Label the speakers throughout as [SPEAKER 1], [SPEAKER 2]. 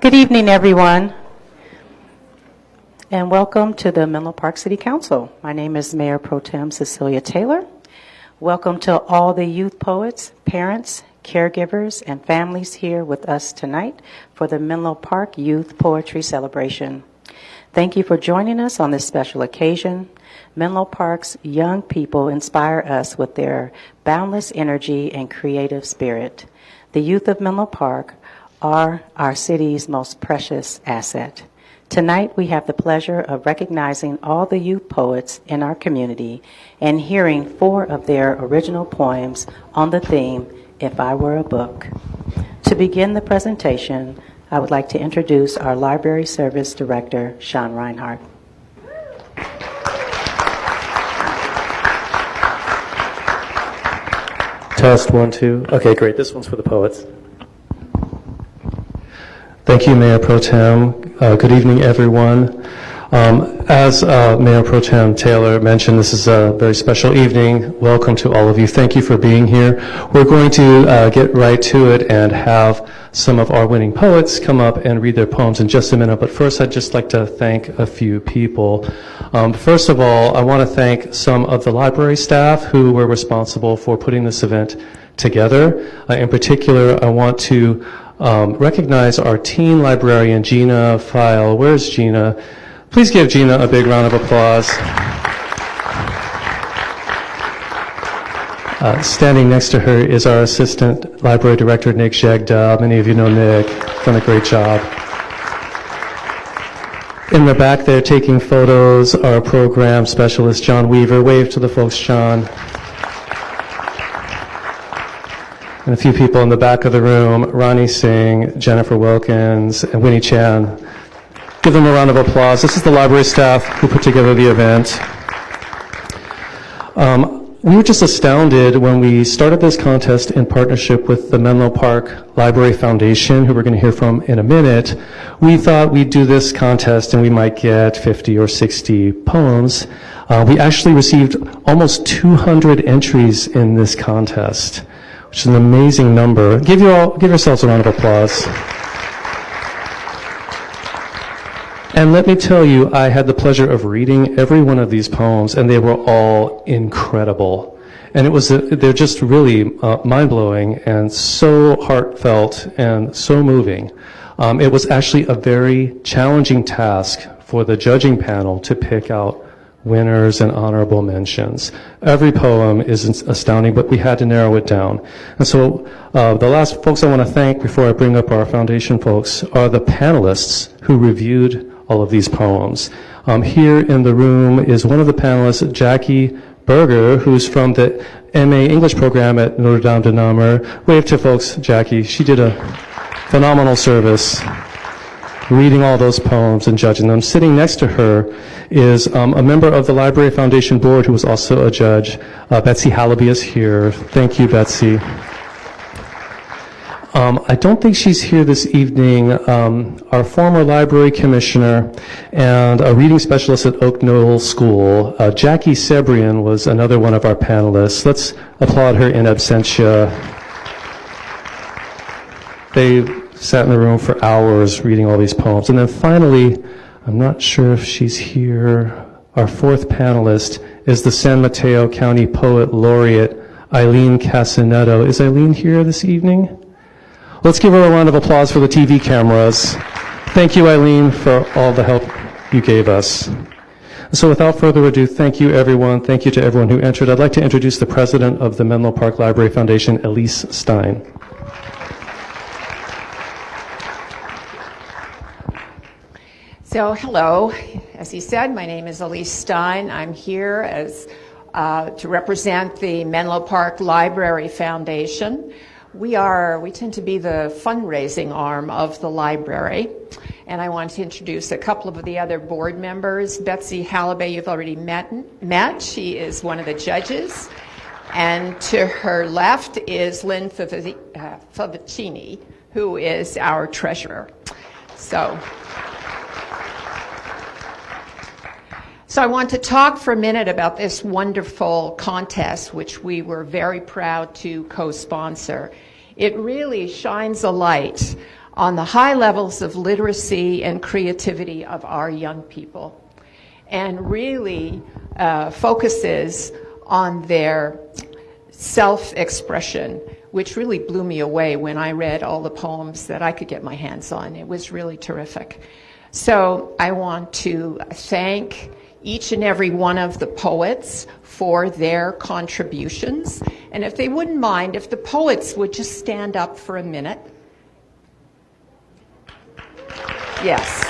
[SPEAKER 1] Good evening, everyone, and welcome to the Menlo Park City Council. My name is Mayor Pro Tem Cecilia Taylor. Welcome to all the youth poets, parents, caregivers, and families here with us tonight for the Menlo Park Youth Poetry Celebration. Thank you for joining us on this special occasion. Menlo Park's young people inspire us with their boundless energy and creative spirit. The youth of Menlo Park are our city's most precious asset. Tonight, we have the pleasure of recognizing all the youth poets in our community and hearing four of their original poems on the theme, If I Were a Book. To begin the presentation, I would like to introduce our Library Service Director, Sean Reinhardt.
[SPEAKER 2] Test one, two. Okay, great. This one's for the poets. Thank you, Mayor Pro Tem. Uh, good evening, everyone. Um, as uh, Mayor Pro Tem Taylor mentioned, this is a very special evening. Welcome to all of you. Thank you for being here. We're going to uh, get right to it and have some of our winning poets come up and read their poems in just a minute. But first, I'd just like to thank a few people. Um, first of all, I want to thank some of the library staff who were responsible for putting this event together. Uh, in particular, I want to um, recognize our teen librarian, Gina File. Where's Gina? Please give Gina a big round of applause. Uh, standing next to her is our assistant library director, Nick Jagda. Many of you know Nick. Done a great job. In the back there taking photos, our program specialist, John Weaver. Wave to the folks, John. And a few people in the back of the room, Ronnie Singh, Jennifer Wilkins, and Winnie Chan. Give them a round of applause. This is the library staff who put together the event. Um, we were just astounded when we started this contest in partnership with the Menlo Park Library Foundation, who we're going to hear from in a minute. We thought we'd do this contest and we might get 50 or 60 poems. Uh, we actually received almost 200 entries in this contest which is an amazing number. Give you all, give yourselves a round of applause. And let me tell you, I had the pleasure of reading every one of these poems, and they were all incredible. And it was, they're just really uh, mind blowing and so heartfelt and so moving. Um, it was actually a very challenging task for the judging panel to pick out winners and honorable mentions. Every poem is astounding, but we had to narrow it down. And so uh, the last folks I want to thank before I bring up our foundation folks are the panelists who reviewed all of these poems. Um, here in the room is one of the panelists, Jackie Berger, who's from the MA English program at Notre Dame de Namur. Wave to folks, Jackie. She did a phenomenal service reading all those poems and judging them. Sitting next to her is um, a member of the Library Foundation Board who was also a judge. Uh, Betsy Hallaby is here. Thank you, Betsy. Um, I don't think she's here this evening. Um, our former library commissioner and a reading specialist at Oak Knoll School, uh, Jackie Sebrian, was another one of our panelists. Let's applaud her in absentia. They sat in the room for hours reading all these poems. And then finally, I'm not sure if she's here, our fourth panelist is the San Mateo County Poet Laureate, Aileen Cassinetto. Is Aileen here this evening? Let's give her a round of applause for the TV cameras. Thank you, Eileen, for all the help you gave us. So without further ado, thank you everyone. Thank you to everyone who entered. I'd like to introduce the president of the Menlo Park Library Foundation, Elise Stein.
[SPEAKER 3] So, hello. As he said, my name is Elise Stein. I'm here as uh, to represent the Menlo Park Library Foundation. We are, we tend to be the fundraising arm of the library. And I want to introduce a couple of the other board members. Betsy Hallaby, you've already met, met. She is one of the judges. And to her left is Lynn Favicini, who is our treasurer. So, So I want to talk for a minute about this wonderful contest, which we were very proud to co-sponsor. It really shines a light on the high levels of literacy and creativity of our young people and really uh, focuses on their self expression, which really blew me away when I read all the poems that I could get my hands on. It was really terrific. So I want to thank each and every one of the poets for their contributions. And if they wouldn't mind, if the poets would just stand up for a minute. Yes.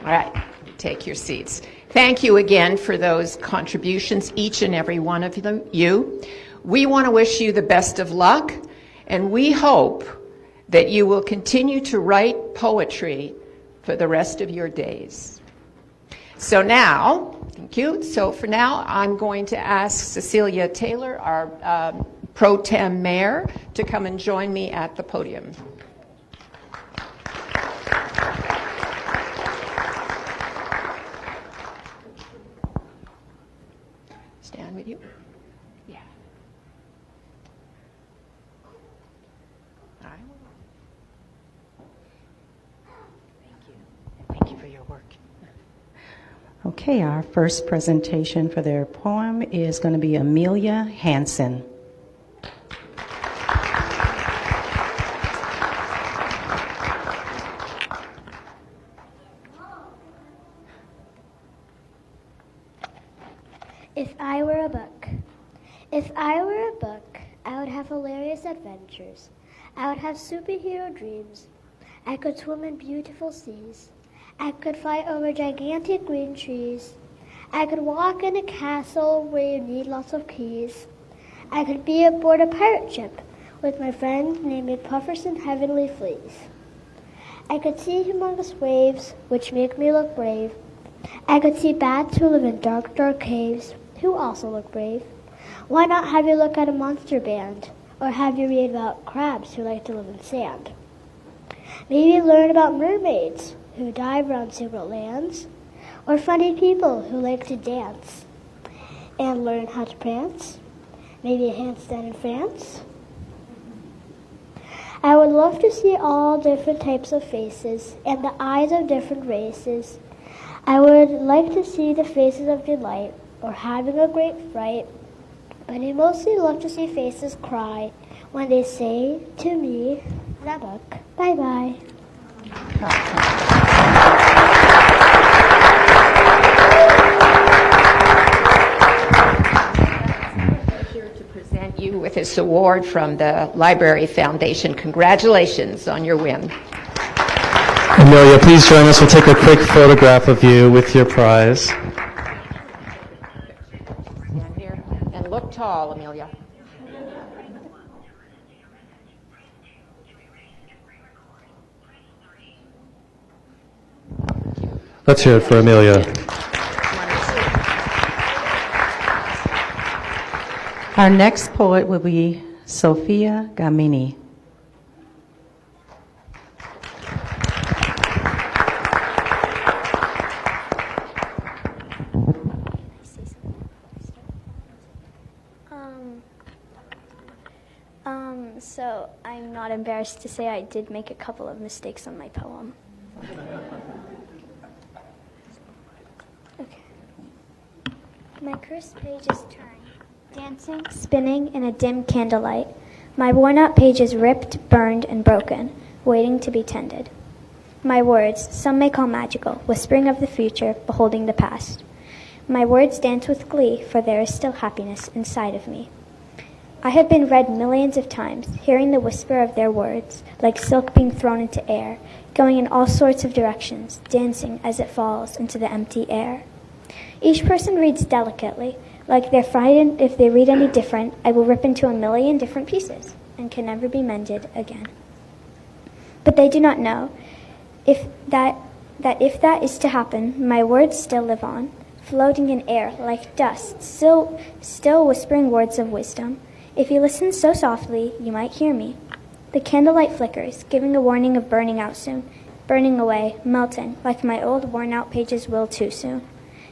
[SPEAKER 3] All right, take your seats. Thank you again for those contributions, each and every one of you. We want to wish you the best of luck, and we hope that you will continue to write poetry for the rest of your days. So now, thank you. So for now, I'm going to ask Cecilia Taylor, our um, pro tem mayor, to come and join me at the podium. Stand with you. Yeah. All right.
[SPEAKER 1] Thank you. Thank you for your work. Okay, our first presentation for their poem is going to be Amelia Hanson.
[SPEAKER 4] If I were a book. If I were a book, I would have hilarious adventures. I would have superhero dreams. I could swim in beautiful seas. I could fly over gigantic green trees. I could walk in a castle where you need lots of keys. I could be aboard a pirate ship with my friend named Pufferson Heavenly Fleas. I could see humongous waves, which make me look brave. I could see bats who live in dark, dark caves, who also look brave. Why not have you look at a monster band, or have you read about crabs who like to live in sand? Maybe learn about mermaids who dive around secret lands, or funny people who like to dance and learn how to prance. Maybe a handstand in France. I would love to see all different types of faces and the eyes of different races. I would like to see the faces of delight or having a great fright, but I mostly love to see faces cry when they say to me, book, bye bye.
[SPEAKER 3] With this award from the Library Foundation. Congratulations on your win.
[SPEAKER 2] Amelia, please join us. We'll take a quick photograph of you with your prize.
[SPEAKER 3] Stand here and look tall, Amelia.
[SPEAKER 2] Let's hear it for Amelia.
[SPEAKER 1] Our next poet will be Sophia Gamini.
[SPEAKER 4] Um, um, so I'm not embarrassed to say I did make a couple of mistakes on my poem. Okay. My cursed page is turned, dancing, spinning in a dim candlelight. My worn out page is ripped, burned, and broken, waiting to be tended. My words, some may call magical, whispering of the future, beholding the past. My words dance with glee, for there is still happiness inside of me. I have been read millions of times, hearing the whisper of their words, like silk being thrown into air, going in all sorts of directions, dancing as it falls into the empty air. Each person reads delicately, like they're frightened if they read any different, I will rip into a million different pieces and can never be mended again. But they do not know if that, that if that is to happen, my words still live on, floating in air like dust, still, still whispering words of wisdom. If you listen so softly, you might hear me. The candlelight flickers, giving a warning of burning out soon. burning away, melting, like my old worn out pages will too soon.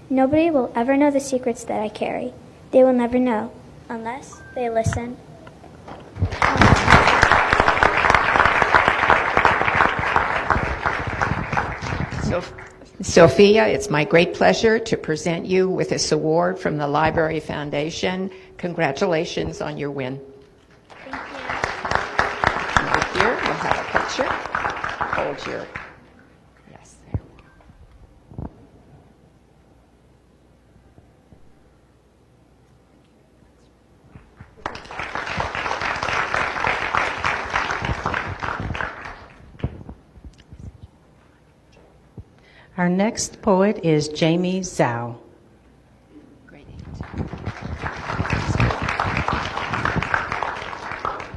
[SPEAKER 4] Nobody will ever know the secrets that I carry. They will never know, unless they listen.
[SPEAKER 3] So, Sophia, it's my great pleasure to present you with this award from the Library Foundation. Congratulations on your win.
[SPEAKER 4] Thank you.
[SPEAKER 3] Right here, we'll have a picture. Hold your,
[SPEAKER 1] Our next poet is Jamie Zhao.
[SPEAKER 3] Great.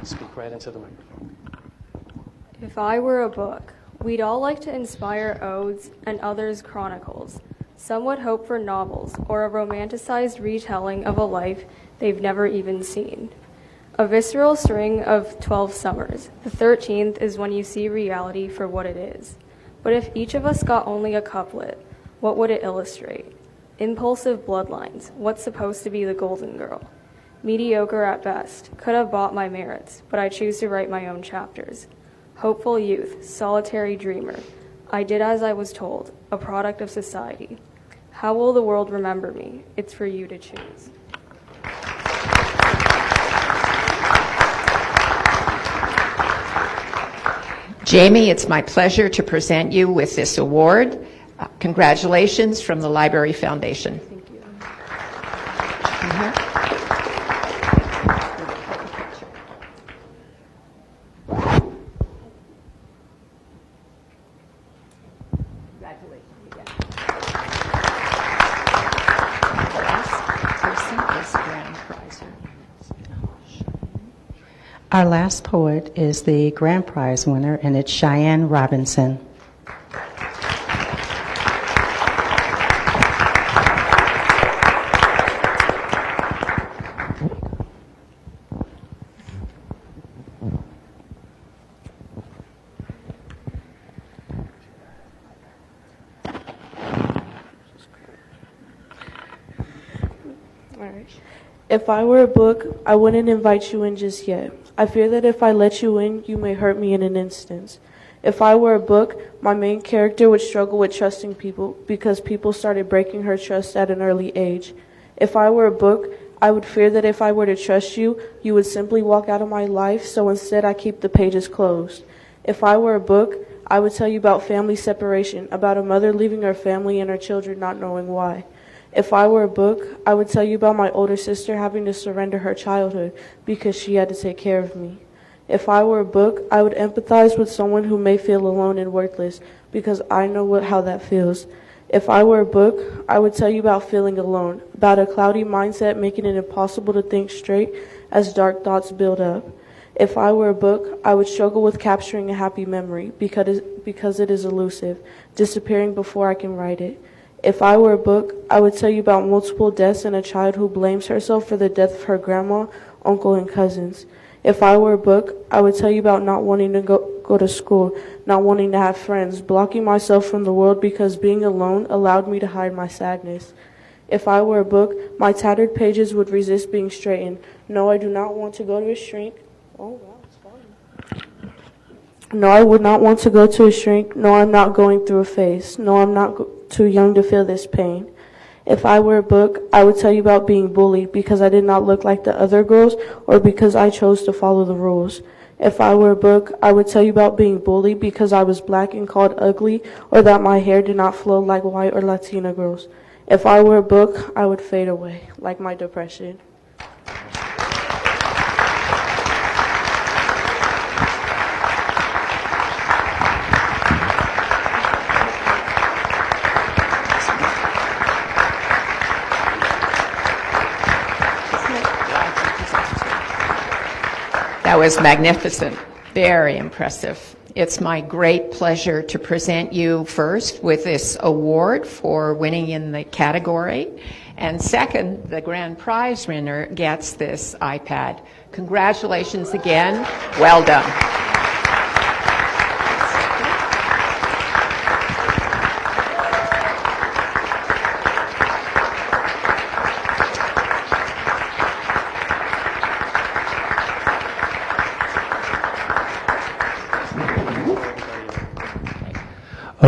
[SPEAKER 2] Speak right into the microphone.
[SPEAKER 5] If I were a book, we'd all like to inspire odes and others chronicles. Some would hope for novels or a romanticized retelling of a life they've never even seen. A visceral string of 12 summers. The 13th is when you see reality for what it is. But if each of us got only a couplet, what would it illustrate? Impulsive bloodlines. What's supposed to be the golden girl? Mediocre at best. Could have bought my merits, but I choose to write my own chapters. Hopeful youth, solitary dreamer. I did as I was told, a product of society. How will the world remember me? It's for you to choose.
[SPEAKER 3] Jamie, it's my pleasure to present you with this award. Uh, Congratulations from the Library Foundation.
[SPEAKER 5] Thank you.
[SPEAKER 3] Congratulations again. The last person is grand prizer.
[SPEAKER 1] Our last poet is the grand prize winner, and it's Cheyenne Robinson.
[SPEAKER 6] I were a book, I wouldn't invite you in just yet. I fear that if I let you in, you may hurt me in an instant. If I were a book, my main character would struggle with trusting people because people started breaking her trust at an early age. If I were a book, I would fear that if I were to trust you, you would simply walk out of my life, so instead I keep the pages closed. If I were a book, I would tell you about family separation, about a mother leaving her family and her children not knowing why. If I were a book, I would tell you about my older sister having to surrender her childhood because she had to take care of me. If I were a book, I would empathize with someone who may feel alone and worthless because I know what, how that feels. If I were a book, I would tell you about feeling alone, about a cloudy mindset making it impossible to think straight as dark thoughts build up. If I were a book, I would struggle with capturing a happy memory because, because it is elusive, disappearing before I can write it. If I were a book, I would tell you about multiple deaths and a child who blames herself for the death of her grandma, uncle, and cousins. If I were a book, I would tell you about not wanting to go, go to school, not wanting to have friends, blocking myself from the world because being alone allowed me to hide my sadness. If I were a book, my tattered pages would resist being straightened. No, I do not want to go to a shrink. Oh, wow. No, I would not want to go to a shrink. No, I'm not going through a phase. No, I'm not too young to feel this pain. If I were a book, I would tell you about being bullied because I did not look like the other girls or because I chose to follow the rules. If I were a book, I would tell you about being bullied because I was black and called ugly or that my hair did not flow like white or Latina girls. If I were a book, I would fade away, like my depression.
[SPEAKER 3] Was magnificent, very impressive. It's my great pleasure to present you first with this award for winning in the category. And second, the grand prize winner gets this iPad. Congratulations again. Well done.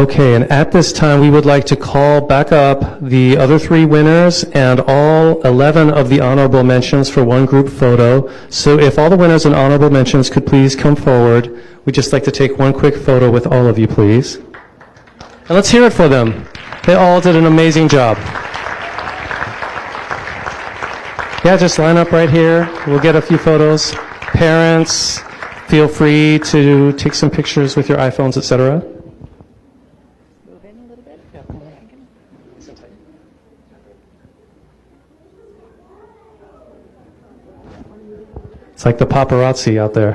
[SPEAKER 2] Okay, and at this time, we would like to call back up the other three winners and all 11 of the honorable mentions for one group photo. So if all the winners and honorable mentions could please come forward, we'd just like to take one quick photo with all of you, please. And let's hear it for them. They all did an amazing job. Yeah, just line up right here. We'll get a few photos. Parents, feel free to take some pictures with your iPhones, etc. It's like the paparazzi out there.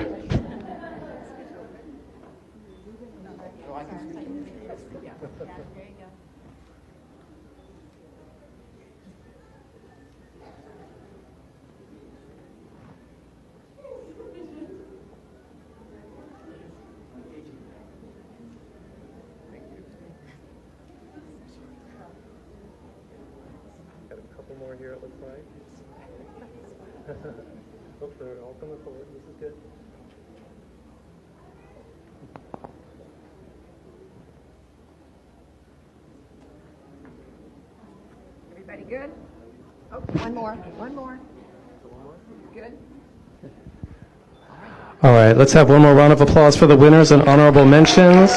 [SPEAKER 2] Got a couple more here, it looks like. Hope they're all coming forward. This is good.
[SPEAKER 3] Everybody good? Oh, one more, one more. Good?
[SPEAKER 2] All right, let's have one more round of applause for the winners and honorable mentions.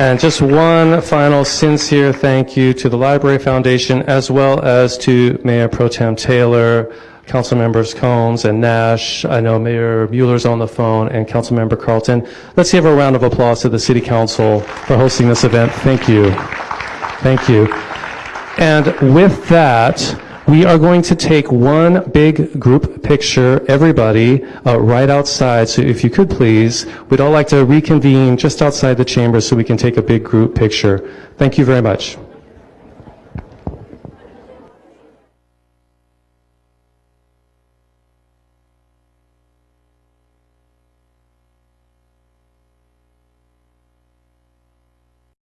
[SPEAKER 2] And just one final sincere thank you to the Library Foundation as well as to Mayor Pro Tem Taylor, Council Members Combs and Nash. I know Mayor Mueller's on the phone and Councilmember Carlton. Let's give a round of applause to the City Council for hosting this event. Thank you. Thank you. And with that, we are going to take one big group picture, everybody, uh, right outside. So if you could please, we'd all like to reconvene just outside the chamber so we can take a big group picture. Thank you very much.